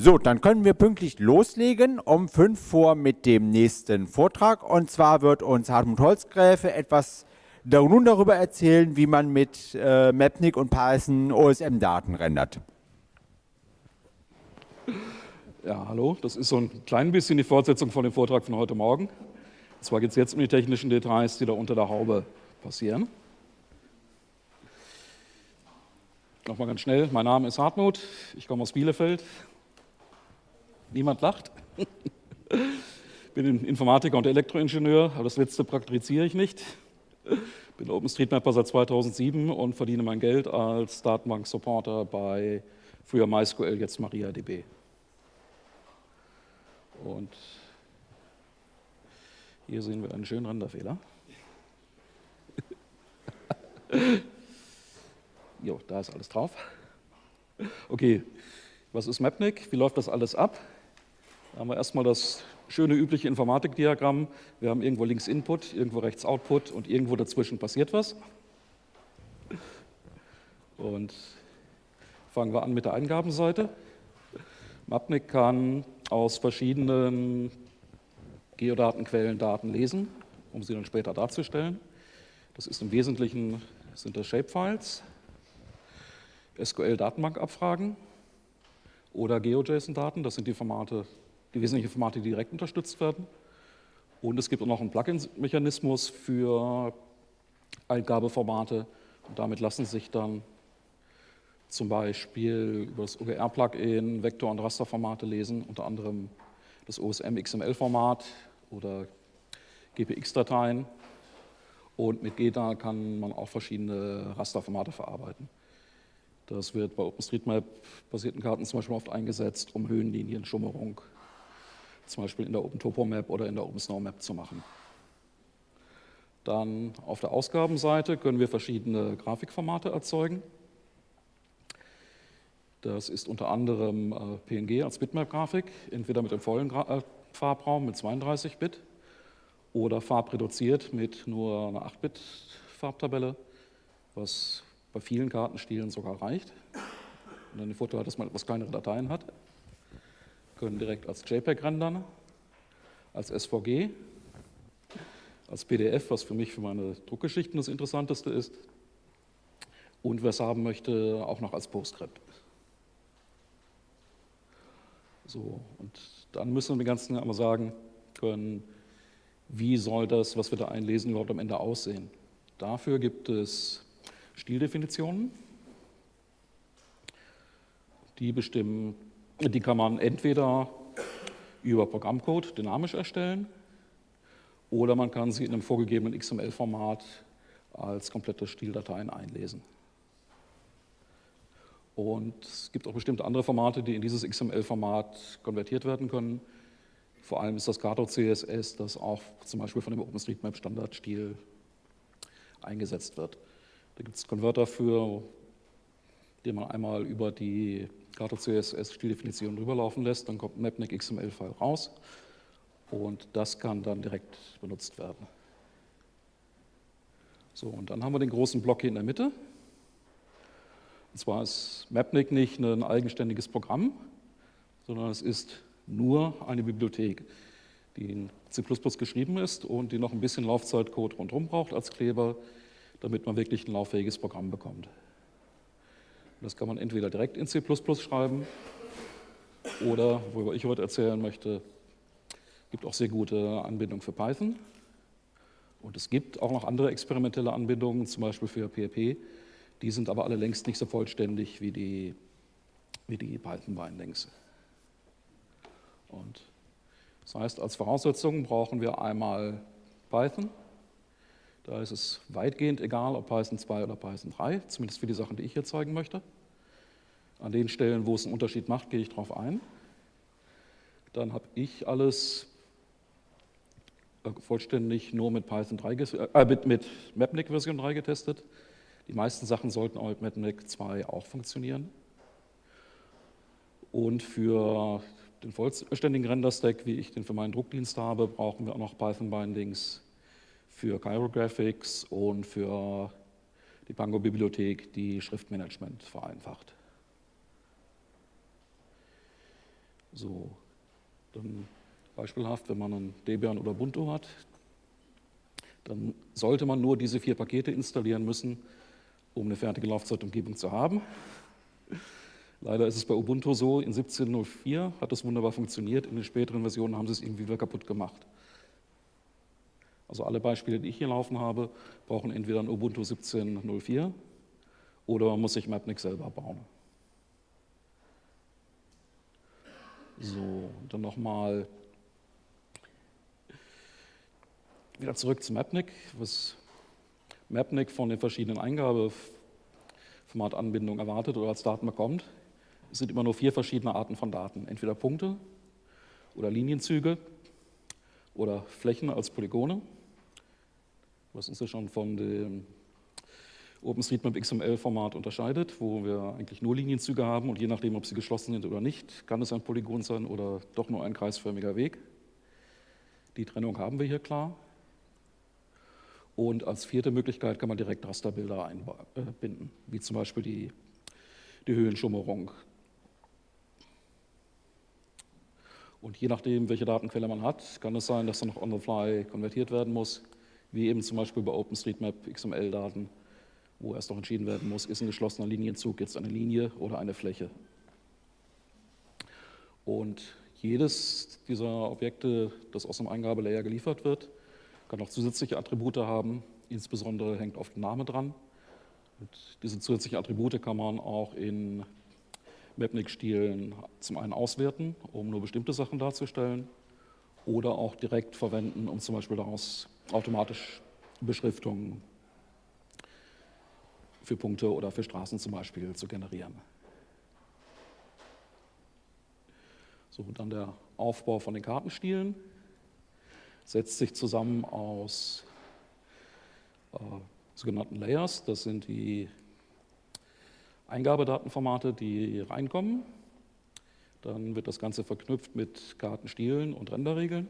So, dann können wir pünktlich loslegen um 5 vor mit dem nächsten Vortrag. Und zwar wird uns Hartmut Holzgräfe etwas nun darüber erzählen, wie man mit äh, Mapnik und Python OSM-Daten rendert. Ja, hallo, das ist so ein klein bisschen die Fortsetzung von dem Vortrag von heute Morgen. Und zwar geht es jetzt um die technischen Details, die da unter der Haube passieren. Nochmal ganz schnell, mein Name ist Hartmut, ich komme aus Bielefeld, Niemand lacht. Ich bin Informatiker und Elektroingenieur, aber das letzte praktiziere ich nicht. Ich Bin OpenStreetMapper seit 2007 und verdiene mein Geld als Datenbank-Supporter bei früher MySQL, jetzt MariaDB. Und hier sehen wir einen schönen Renderfehler. jo, da ist alles drauf. Okay, was ist Mapnik? Wie läuft das alles ab? Da haben wir erstmal das schöne übliche Informatikdiagramm. Wir haben irgendwo links Input, irgendwo rechts Output und irgendwo dazwischen passiert was. Und fangen wir an mit der Eingabenseite. Mapnik kann aus verschiedenen Geodatenquellen Daten lesen, um sie dann später darzustellen. Das ist im Wesentlichen sind das Shapefiles, SQL-Datenbankabfragen oder GeoJSON-Daten. Das sind die Formate, die wesentlichen Formate, die direkt unterstützt werden. Und es gibt auch noch einen Plugin-Mechanismus für Eingabeformate. Und damit lassen sich dann zum Beispiel über das OGR-Plugin Vektor- und Rasterformate lesen, unter anderem das OSM XML-Format oder GPX-Dateien. Und mit GEDA kann man auch verschiedene Rasterformate verarbeiten. Das wird bei OpenStreetMap-basierten Karten zum Beispiel oft eingesetzt, um Höhenlinien, Schummerung zum Beispiel in der OpenTopoMap oder in der OpenSnowMap zu machen. Dann auf der Ausgabenseite können wir verschiedene Grafikformate erzeugen. Das ist unter anderem äh, PNG als Bitmap-Grafik, entweder mit dem vollen äh, Farbraum mit 32 Bit oder farbreduziert mit nur einer 8-Bit-Farbtabelle, was bei vielen Kartenstilen sogar reicht. Und dann den Vorteil, dass man etwas kleinere Dateien hat können direkt als JPEG rendern, als SVG, als PDF, was für mich für meine Druckgeschichten das Interessanteste ist, und wer es haben möchte, auch noch als PostScript. So, und dann müssen wir den ganzen einmal sagen können, wie soll das, was wir da einlesen, überhaupt am Ende aussehen. Dafür gibt es Stildefinitionen, die bestimmen die kann man entweder über Programmcode dynamisch erstellen oder man kann sie in einem vorgegebenen XML-Format als komplette Stildateien einlesen. Und es gibt auch bestimmte andere Formate, die in dieses XML-Format konvertiert werden können. Vor allem ist das Kato CSS, das auch zum Beispiel von dem OpenStreetMap-Standardstil eingesetzt wird. Da gibt es Konverter für, die man einmal über die Gato CSS Stilldefinition rüberlaufen lässt, dann kommt ein Mapnik XML-File raus und das kann dann direkt benutzt werden. So, und dann haben wir den großen Block hier in der Mitte. Und zwar ist Mapnik nicht ein eigenständiges Programm, sondern es ist nur eine Bibliothek, die in C++ geschrieben ist und die noch ein bisschen Laufzeitcode rundherum braucht als Kleber, damit man wirklich ein lauffähiges Programm bekommt. Das kann man entweder direkt in C++ schreiben oder, worüber ich heute erzählen möchte, gibt auch sehr gute Anbindungen für Python. Und es gibt auch noch andere experimentelle Anbindungen, zum Beispiel für PHP. Die sind aber alle längst nicht so vollständig wie die, wie die Python-Bindings. Und das heißt, als Voraussetzung brauchen wir einmal Python. Da ist es weitgehend egal, ob Python 2 oder Python 3, zumindest für die Sachen, die ich hier zeigen möchte. An den Stellen, wo es einen Unterschied macht, gehe ich darauf ein. Dann habe ich alles äh, vollständig nur mit Python 3, äh, mit, mit Mapnik Version 3 getestet. Die meisten Sachen sollten auch mit Mapnik 2 auch funktionieren. Und für den vollständigen Render-Stack, wie ich den für meinen Druckdienst habe, brauchen wir auch noch Python-Bindings für Chirographics und für die Pango-Bibliothek, die Schriftmanagement vereinfacht. So, dann beispielhaft, wenn man einen Debian oder Ubuntu hat, dann sollte man nur diese vier Pakete installieren müssen, um eine fertige Laufzeitumgebung zu haben. Leider ist es bei Ubuntu so, in 17.04 hat das wunderbar funktioniert, in den späteren Versionen haben sie es irgendwie wieder kaputt gemacht. Also alle Beispiele, die ich hier laufen habe, brauchen entweder ein Ubuntu 17.04 oder man muss sich Mapnik selber bauen. So, dann nochmal wieder zurück zu Mapnik. Was Mapnik von den verschiedenen Eingabeformatanbindungen erwartet oder als Daten bekommt, es sind immer nur vier verschiedene Arten von Daten. Entweder Punkte oder Linienzüge oder Flächen als Polygone, was uns ja schon von dem OpenStreetMap XML-Format unterscheidet, wo wir eigentlich nur Linienzüge haben und je nachdem, ob sie geschlossen sind oder nicht, kann es ein Polygon sein oder doch nur ein kreisförmiger Weg. Die Trennung haben wir hier klar. Und als vierte Möglichkeit kann man direkt Rasterbilder einbinden, wie zum Beispiel die, die Höhenschummerung. Und je nachdem, welche Datenquelle man hat, kann es sein, dass dann noch on the fly konvertiert werden muss, wie eben zum Beispiel bei OpenStreetMap XML-Daten wo erst noch entschieden werden muss, ist ein geschlossener Linienzug jetzt eine Linie oder eine Fläche. Und jedes dieser Objekte, das aus dem Eingabelayer geliefert wird, kann auch zusätzliche Attribute haben. Insbesondere hängt oft ein Name dran. Und diese zusätzlichen Attribute kann man auch in Mapnik-Stilen zum einen auswerten, um nur bestimmte Sachen darzustellen, oder auch direkt verwenden, um zum Beispiel daraus automatisch Beschriftungen für Punkte oder für Straßen zum Beispiel zu generieren. So, dann der Aufbau von den Kartenstilen setzt sich zusammen aus äh, sogenannten Layers. Das sind die Eingabedatenformate, die reinkommen. Dann wird das Ganze verknüpft mit Kartenstilen und Renderregeln.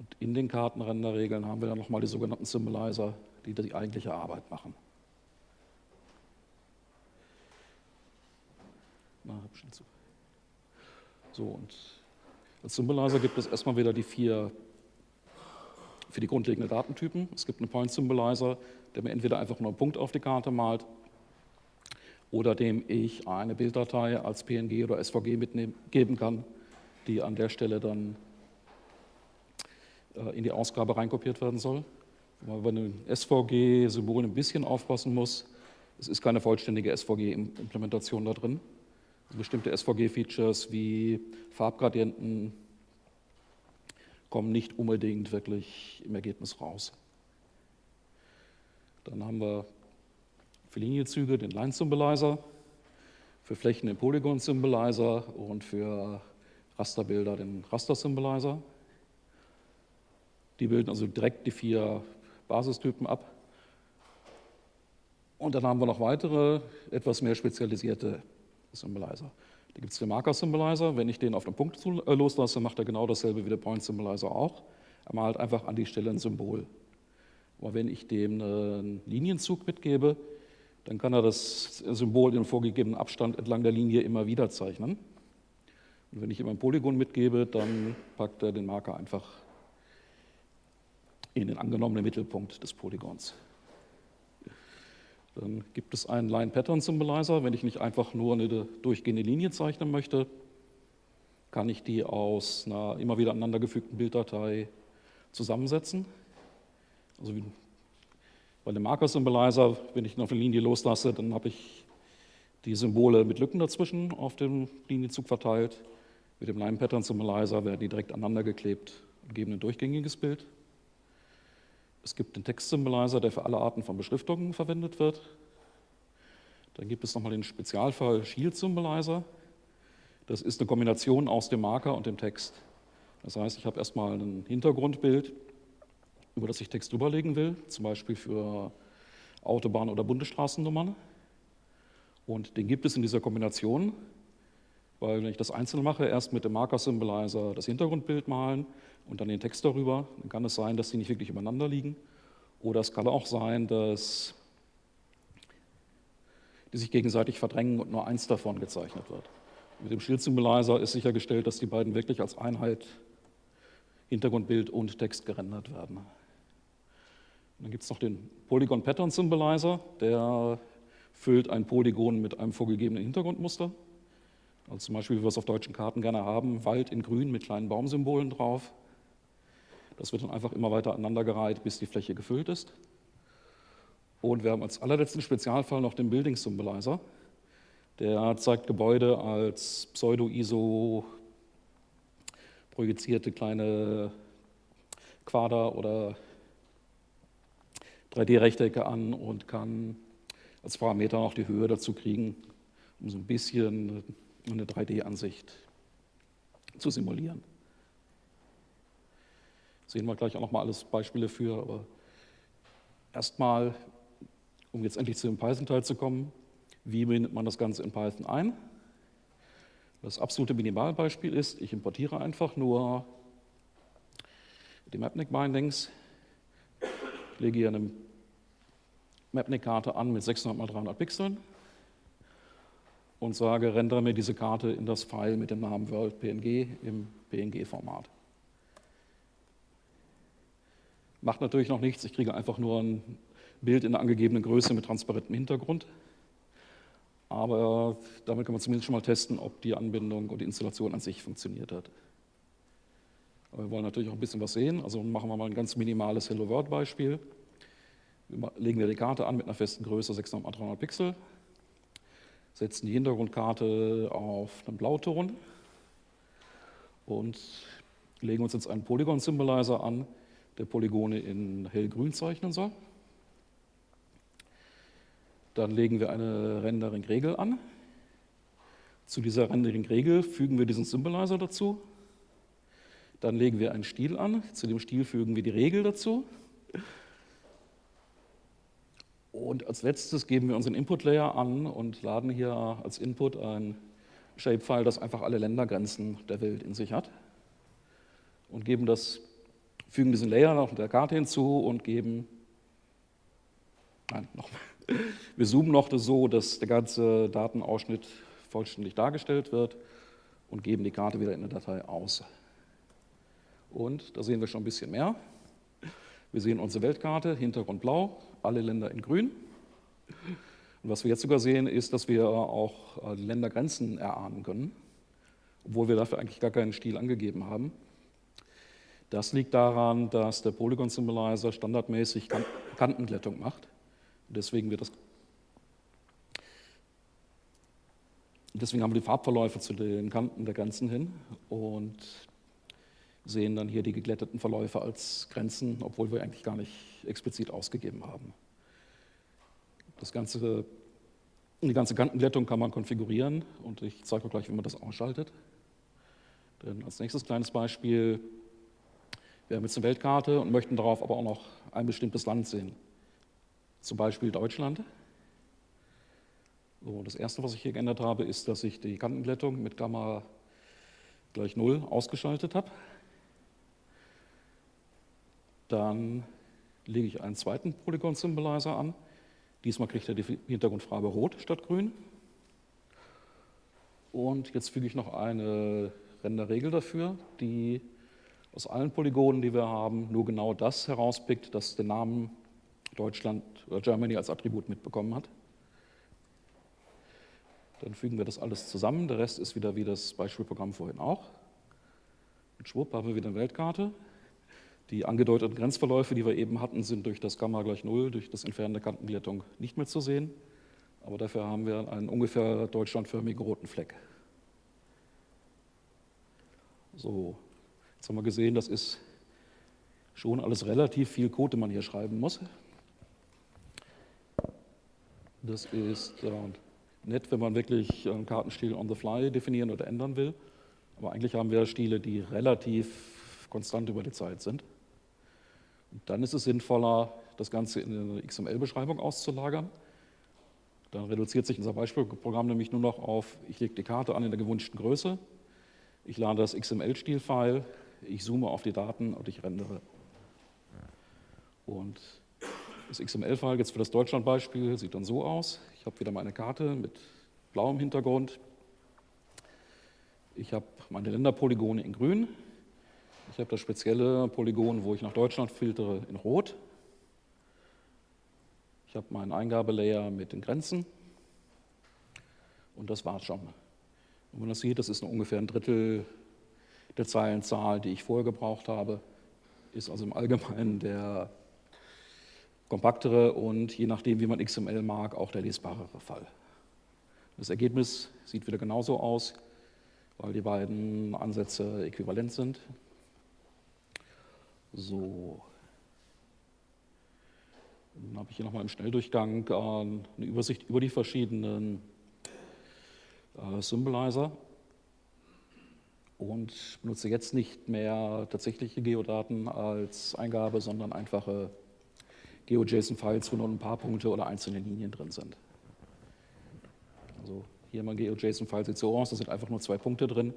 Und in den Kartenrenderregeln haben wir dann nochmal die sogenannten Symbolizer, die die eigentliche Arbeit machen. So, und als Symbolizer gibt es erstmal wieder die vier für die grundlegenden Datentypen. Es gibt einen Point Symbolizer, der mir entweder einfach nur einen Punkt auf die Karte malt oder dem ich eine Bilddatei als PNG oder SVG mitgeben kann, die an der Stelle dann in die Ausgabe reinkopiert werden soll. Weil man bei einem SVG-Symbol ein bisschen aufpassen muss. Es ist keine vollständige SVG-Implementation da drin bestimmte SVG-Features wie Farbgradienten kommen nicht unbedingt wirklich im Ergebnis raus. Dann haben wir für Linienzüge den Line Symbolizer, für Flächen den Polygon Symbolizer und für Rasterbilder den Raster Symbolizer. Die bilden also direkt die vier Basistypen ab. Und dann haben wir noch weitere, etwas mehr spezialisierte Symbolizer. Da gibt es den Marker Symbolizer. Wenn ich den auf den Punkt äh, loslasse, macht er genau dasselbe wie der Point Symbolizer auch. Er malt einfach an die Stelle ein Symbol. Aber wenn ich dem einen Linienzug mitgebe, dann kann er das Symbol in vorgegebenen Abstand entlang der Linie immer wieder zeichnen. Und wenn ich ihm ein Polygon mitgebe, dann packt er den Marker einfach in den angenommenen Mittelpunkt des Polygons. Dann gibt es einen Line Pattern Symbolizer. Wenn ich nicht einfach nur eine durchgehende Linie zeichnen möchte, kann ich die aus einer immer wieder aneinandergefügten Bilddatei zusammensetzen. Also bei dem Marker Symbolizer, wenn ich ihn auf eine Linie loslasse, dann habe ich die Symbole mit Lücken dazwischen auf dem Linienzug verteilt. Mit dem Line Pattern Symbolizer werden die direkt aneinander geklebt und geben ein durchgängiges Bild. Es gibt den Text-Symbolizer, der für alle Arten von Beschriftungen verwendet wird. Dann gibt es nochmal den Spezialfall Shield Symbolizer. Das ist eine Kombination aus dem Marker und dem Text. Das heißt, ich habe erstmal ein Hintergrundbild, über das ich Text überlegen will, zum Beispiel für Autobahn- oder Bundesstraßennummern. Und den gibt es in dieser Kombination, weil wenn ich das einzeln mache, erst mit dem Marker-Symbolizer das Hintergrundbild malen und dann den Text darüber, dann kann es sein, dass die nicht wirklich übereinander liegen. Oder es kann auch sein, dass die sich gegenseitig verdrängen und nur eins davon gezeichnet wird. Mit dem Shield Symbolizer ist sichergestellt, dass die beiden wirklich als Einheit Hintergrundbild und Text gerendert werden. Und dann gibt es noch den Polygon Pattern Symbolizer, der füllt ein Polygon mit einem vorgegebenen Hintergrundmuster. Also zum Beispiel, wie wir es auf deutschen Karten gerne haben, Wald in grün mit kleinen Baumsymbolen drauf. Das wird dann einfach immer weiter aneinandergereiht, bis die Fläche gefüllt ist. Und wir haben als allerletzten Spezialfall noch den Building Symbolizer. Der zeigt Gebäude als Pseudo-ISO projizierte kleine Quader oder 3D-Rechtecke an und kann als Parameter noch die Höhe dazu kriegen, um so ein bisschen eine 3D-Ansicht zu simulieren. Sehen wir gleich auch noch mal alles Beispiele für, aber erstmal, um jetzt endlich zu dem Python-Teil zu kommen, wie bindet man das Ganze in Python ein? Das absolute Minimalbeispiel ist, ich importiere einfach nur die Mapnik-Bindings, lege hier eine Mapnik-Karte an mit 600 x 300 Pixeln und sage, rendere mir diese Karte in das File mit dem Namen WorldPNG im PNG-Format. Macht natürlich noch nichts, ich kriege einfach nur ein Bild in der angegebenen Größe mit transparentem Hintergrund. Aber damit kann man zumindest schon mal testen, ob die Anbindung und die Installation an sich funktioniert hat. Aber wir wollen natürlich auch ein bisschen was sehen, also machen wir mal ein ganz minimales Hello World Beispiel. Legen wir die Karte an mit einer festen Größe 600 x 300 Pixel setzen die Hintergrundkarte auf einen Blauton und legen uns jetzt einen Polygon-Symbolizer an, der Polygone in hellgrün zeichnen soll. Dann legen wir eine Rendering-Regel an. Zu dieser Rendering-Regel fügen wir diesen Symbolizer dazu. Dann legen wir einen Stil an. Zu dem Stil fügen wir die Regel dazu. Und als letztes geben wir unseren Input-Layer an und laden hier als Input ein Shapefile, das einfach alle Ländergrenzen der Welt in sich hat. Und geben das, fügen diesen Layer noch der Karte hinzu und geben, nein, nochmal. Wir zoomen noch das so, dass der ganze Datenausschnitt vollständig dargestellt wird und geben die Karte wieder in der Datei aus. Und da sehen wir schon ein bisschen mehr. Wir sehen unsere Weltkarte, Hintergrund blau, alle Länder in grün. Und was wir jetzt sogar sehen, ist, dass wir auch äh, Ländergrenzen erahnen können, obwohl wir dafür eigentlich gar keinen Stil angegeben haben. Das liegt daran, dass der Polygon Symbolizer standardmäßig Kantenglättung macht. Deswegen, wird das deswegen haben wir die Farbverläufe zu den Kanten der Grenzen hin und sehen dann hier die geglätteten Verläufe als Grenzen, obwohl wir eigentlich gar nicht explizit ausgegeben haben. Das ganze, die ganze Kantenglättung kann man konfigurieren und ich zeige euch gleich, wie man das ausschaltet. Denn als nächstes kleines Beispiel, wir haben jetzt eine Weltkarte und möchten darauf aber auch noch ein bestimmtes Land sehen. Zum Beispiel Deutschland. So, das erste, was ich hier geändert habe, ist, dass ich die Kantenglättung mit Gamma gleich 0 ausgeschaltet habe. Dann lege ich einen zweiten Polygon Symbolizer an. Diesmal kriegt er die Hintergrundfarbe Rot statt Grün. Und jetzt füge ich noch eine Renderregel dafür, die aus allen Polygonen, die wir haben, nur genau das herauspickt, das den Namen Deutschland oder Germany als Attribut mitbekommen hat. Dann fügen wir das alles zusammen. Der Rest ist wieder wie das Beispielprogramm vorhin auch. Und schwupp haben wir wieder eine Weltkarte. Die angedeuteten Grenzverläufe, die wir eben hatten, sind durch das Gamma gleich Null, durch das Entfernen der Kantenglättung nicht mehr zu sehen. Aber dafür haben wir einen ungefähr deutschlandförmigen roten Fleck. So, jetzt haben wir gesehen, das ist schon alles relativ viel Code, den man hier schreiben muss. Das ist äh, nett, wenn man wirklich einen Kartenstil on the fly definieren oder ändern will. Aber eigentlich haben wir Stile, die relativ konstant über die Zeit sind. Dann ist es sinnvoller, das Ganze in eine XML-Beschreibung auszulagern. Dann reduziert sich unser Beispielprogramm nämlich nur noch auf, ich lege die Karte an in der gewünschten Größe, ich lade das XML-Stil-File, ich zoome auf die Daten und ich rendere. Und das XML-File jetzt für das Deutschland-Beispiel sieht dann so aus. Ich habe wieder meine Karte mit blauem Hintergrund. Ich habe meine Länderpolygone in grün. Ich habe das spezielle Polygon, wo ich nach Deutschland filtere, in rot. Ich habe meinen Eingabelayer mit den Grenzen. Und das war's schon. Und wenn man das sieht, das ist ungefähr ein Drittel der Zeilenzahl, die ich vorher gebraucht habe. Ist also im Allgemeinen der kompaktere und je nachdem, wie man XML mag, auch der lesbarere Fall. Das Ergebnis sieht wieder genauso aus weil die beiden Ansätze äquivalent sind. So. Dann habe ich hier nochmal im Schnelldurchgang äh, eine Übersicht über die verschiedenen äh, Symbolizer und benutze jetzt nicht mehr tatsächliche Geodaten als Eingabe, sondern einfache GeoJSON-Files, wo nur ein paar Punkte oder einzelne Linien drin sind. Also hier mein GeoJSON-File sieht so aus, da sind einfach nur zwei Punkte drin.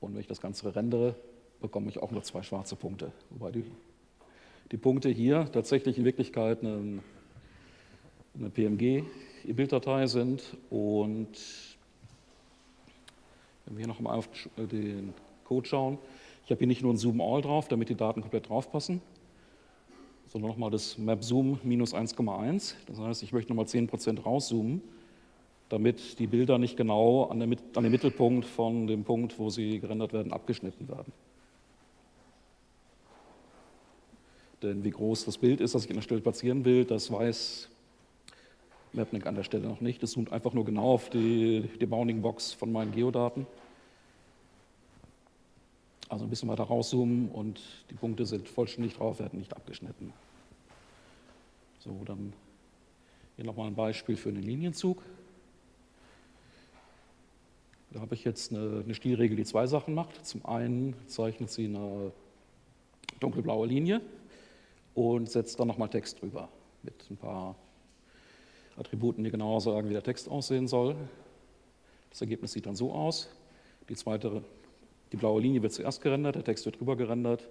Und wenn ich das Ganze rendere, bekomme ich auch nur zwei schwarze Punkte. Wobei die, die Punkte hier tatsächlich in Wirklichkeit eine, eine PMG-Bilddatei sind. Und wenn wir hier nochmal auf den Code schauen, ich habe hier nicht nur ein Zoom All drauf, damit die Daten komplett draufpassen, sondern nochmal das Map Zoom minus 1,1. Das heißt, ich möchte nochmal 10% rauszoomen damit die Bilder nicht genau an, der, an, dem Mittelpunkt von dem Punkt, wo sie gerendert werden, abgeschnitten werden. Denn wie groß das Bild ist, das ich an der Stelle platzieren will, das weiß Mapnik an der Stelle noch nicht. Es zoomt einfach nur genau auf die, die Bounding Box von meinen Geodaten. Also ein bisschen weiter rauszoomen und die Punkte sind vollständig drauf, werden nicht abgeschnitten. So, dann hier nochmal ein Beispiel für einen Linienzug. Da habe ich jetzt eine, eine Stilregel, die zwei Sachen macht. Zum einen zeichnet sie eine dunkelblaue Linie und setzt dann nochmal Text drüber mit ein paar Attributen, die genauer sagen, wie der Text aussehen soll. Das Ergebnis sieht dann so aus. Die zweite, die blaue Linie wird zuerst gerendert, der Text wird drüber gerendert.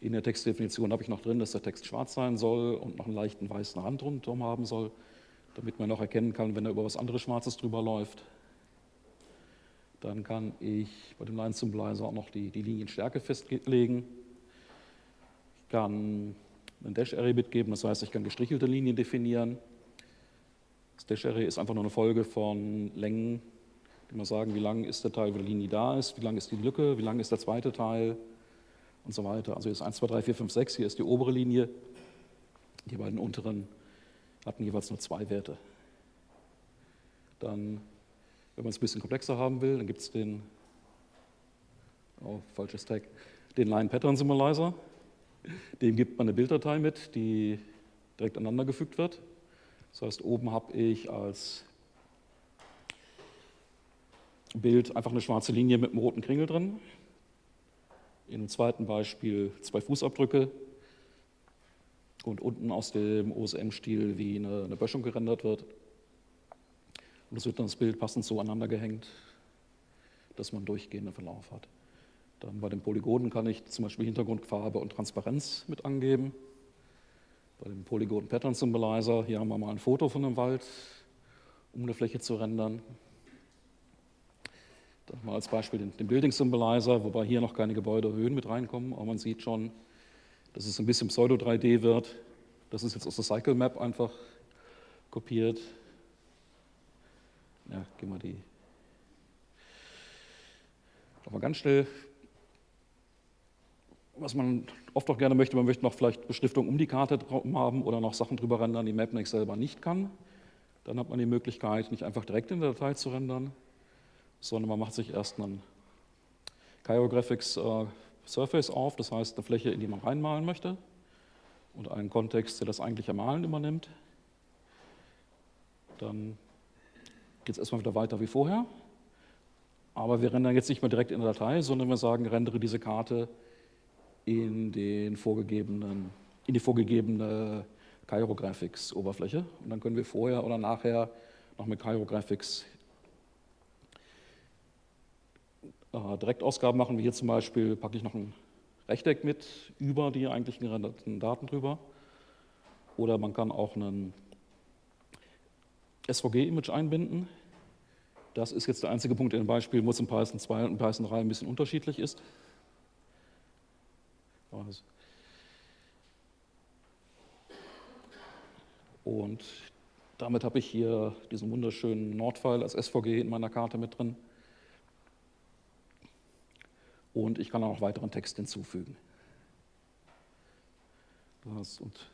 In der Textdefinition habe ich noch drin, dass der Text schwarz sein soll und noch einen leichten weißen Rand rundherum haben soll, damit man noch erkennen kann, wenn da über was anderes Schwarzes drüber läuft. Dann kann ich bei dem Line Symbolizer auch noch die, die Linienstärke festlegen. Ich kann ein Dash-Array mitgeben, das heißt, ich kann gestrichelte Linien definieren. Das Dash-Array ist einfach nur eine Folge von Längen, die man sagen, wie lang ist der Teil, wo die Linie da ist, wie lang ist die Lücke, wie lang ist der zweite Teil und so weiter. Also hier ist 1, 2, 3, 4, 5, 6, hier ist die obere Linie. Die beiden unteren hatten jeweils nur zwei Werte. Dann wenn man es ein bisschen komplexer haben will, dann gibt es den, oh, falsches Tag, den Line Pattern Symbolizer. Dem gibt man eine Bilddatei mit, die direkt aneinander gefügt wird. Das heißt, oben habe ich als Bild einfach eine schwarze Linie mit einem roten Kringel drin. In dem zweiten Beispiel zwei Fußabdrücke und unten aus dem OSM-Stil, wie eine, eine Böschung gerendert wird. Und es wird dann das Bild passend so aneinander gehängt, dass man durchgehenden Verlauf hat. Dann bei den Polygonen kann ich zum Beispiel Hintergrundfarbe und Transparenz mit angeben. Bei dem Polygon Pattern Symbolizer, hier haben wir mal ein Foto von einem Wald, um eine Fläche zu rendern. Dann mal als Beispiel den, den Building Symbolizer, wobei hier noch keine Gebäudehöhen mit reinkommen, aber man sieht schon, dass es ein bisschen Pseudo-3D wird. Das ist jetzt aus der Cycle Map einfach kopiert. Ja, gehen wir die. Nochmal ganz schnell. Was man oft auch gerne möchte, man möchte noch vielleicht Beschriftung um die Karte haben oder noch Sachen drüber rendern, die Mapnex selber nicht kann. Dann hat man die Möglichkeit, nicht einfach direkt in der Datei zu rendern, sondern man macht sich erst einen Chirographics äh, Surface auf, das heißt eine Fläche, in die man reinmalen möchte und einen Kontext, der das eigentliche Malen übernimmt. Dann geht es erstmal wieder weiter wie vorher. Aber wir rendern jetzt nicht mehr direkt in der Datei, sondern wir sagen, rendere diese Karte in, den vorgegebenen, in die vorgegebene Chirographics-Oberfläche. Und dann können wir vorher oder nachher noch mit Chirographics äh, Direktausgaben machen, wie hier zum Beispiel packe ich noch ein Rechteck mit über die eigentlichen gerenderten Daten drüber. Oder man kann auch einen SVG-Image einbinden. Das ist jetzt der einzige Punkt in dem Beispiel, wo es in Python 2 und Python 3 ein bisschen unterschiedlich ist. Und damit habe ich hier diesen wunderschönen Nordpfeil als SVG in meiner Karte mit drin. Und ich kann auch noch weiteren Text hinzufügen. Das und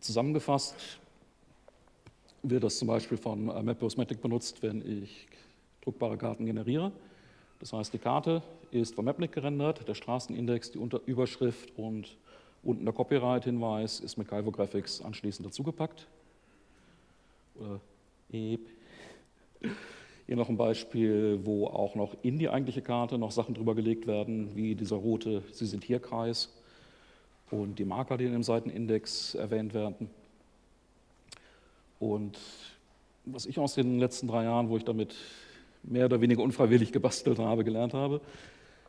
zusammengefasst wird das zum Beispiel von äh, Mapbosmatic benutzt, wenn ich druckbare Karten generiere. Das heißt, die Karte ist von Mapnik gerendert, der Straßenindex, die Unter Überschrift und unten der Copyright-Hinweis ist mit Calvo Graphics anschließend dazugepackt. Oder Hier noch ein Beispiel, wo auch noch in die eigentliche Karte noch Sachen drüber gelegt werden, wie dieser rote Sie sind hier Kreis und die Marker, die in dem Seitenindex erwähnt werden. Und was ich aus den letzten drei Jahren, wo ich damit mehr oder weniger unfreiwillig gebastelt habe, gelernt habe,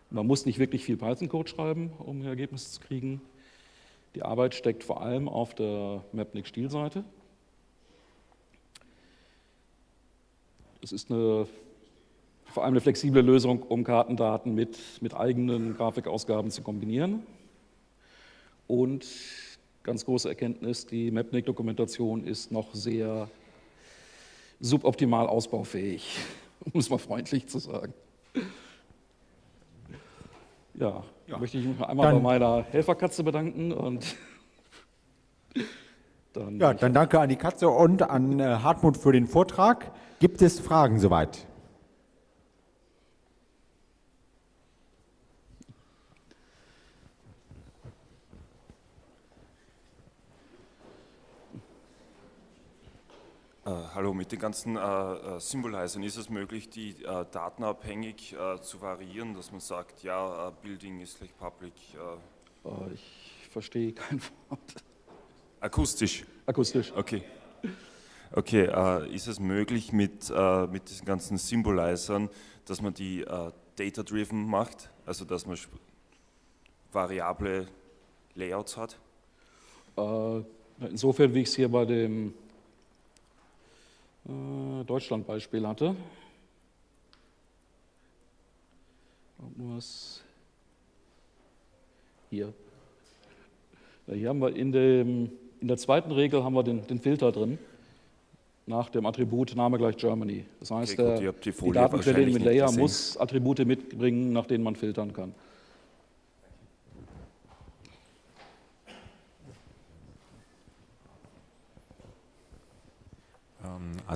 man muss nicht wirklich viel Python-Code schreiben, um Ergebnisse zu kriegen. Die Arbeit steckt vor allem auf der Mapnik-Stilseite. Das ist eine, vor allem eine flexible Lösung, um Kartendaten mit, mit eigenen Grafikausgaben zu kombinieren. Und ganz große Erkenntnis, die Mapnik-Dokumentation ist noch sehr suboptimal ausbaufähig, um es mal freundlich zu sagen. Ja, ja. möchte ich mich einmal dann, bei meiner Helferkatze bedanken und dann. Ja, dann danke an die Katze und an äh, Hartmut für den Vortrag. Gibt es Fragen soweit? Hallo, mit den ganzen äh, äh, Symbolizern ist es möglich, die äh, datenabhängig äh, zu variieren, dass man sagt, ja, äh, Building ist gleich Public. ich verstehe kein Wort. Akustisch? Akustisch. Okay. Okay, ist es möglich mit, mit diesen ganzen Symbolizern, dass man die data-driven macht, also dass man variable Layouts hat? insofern, wie ich es hier bei dem äh, Deutschland-Beispiel hatte. Was hier. Hier haben wir in, dem, in der zweiten Regel haben wir den, den Filter drin nach dem Attribut Name gleich Germany. Das heißt, okay, gut, die, die Datenquelle mit Layer muss Attribute mitbringen, nach denen man filtern kann.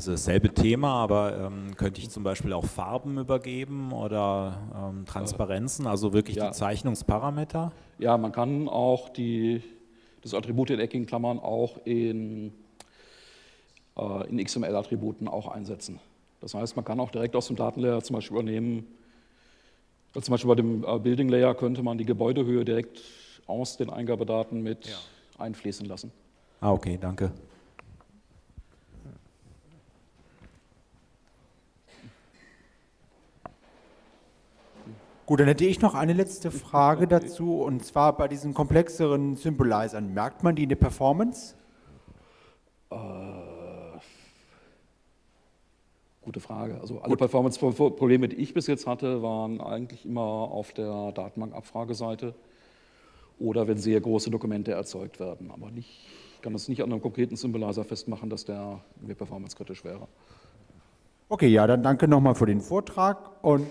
Also dasselbe Thema, aber ähm, könnte ich zum Beispiel auch Farben übergeben oder ähm, Transparenzen, also wirklich ja. die Zeichnungsparameter? Ja, man kann auch die, das Attribut in eckigen Klammern auch in, äh, in XML-Attributen auch einsetzen. Das heißt, man kann auch direkt aus dem Datenlayer zum Beispiel übernehmen, also zum Beispiel bei dem äh, Building Layer könnte man die Gebäudehöhe direkt aus den Eingabedaten mit ja. einfließen lassen. Ah, okay, danke. Gut, dann hätte ich noch eine letzte Frage dazu und zwar bei diesen komplexeren Symbolizern. Merkt man die in der Performance? Äh, gute Frage. Also alle Performance-Probleme, die ich bis jetzt hatte, waren eigentlich immer auf der Datenbank-Abfrageseite oder wenn sehr große Dokumente erzeugt werden. Aber nicht, ich kann das nicht an einem konkreten Symbolizer festmachen, dass der mir performancekritisch wäre. Okay, ja, dann danke nochmal für den Vortrag und.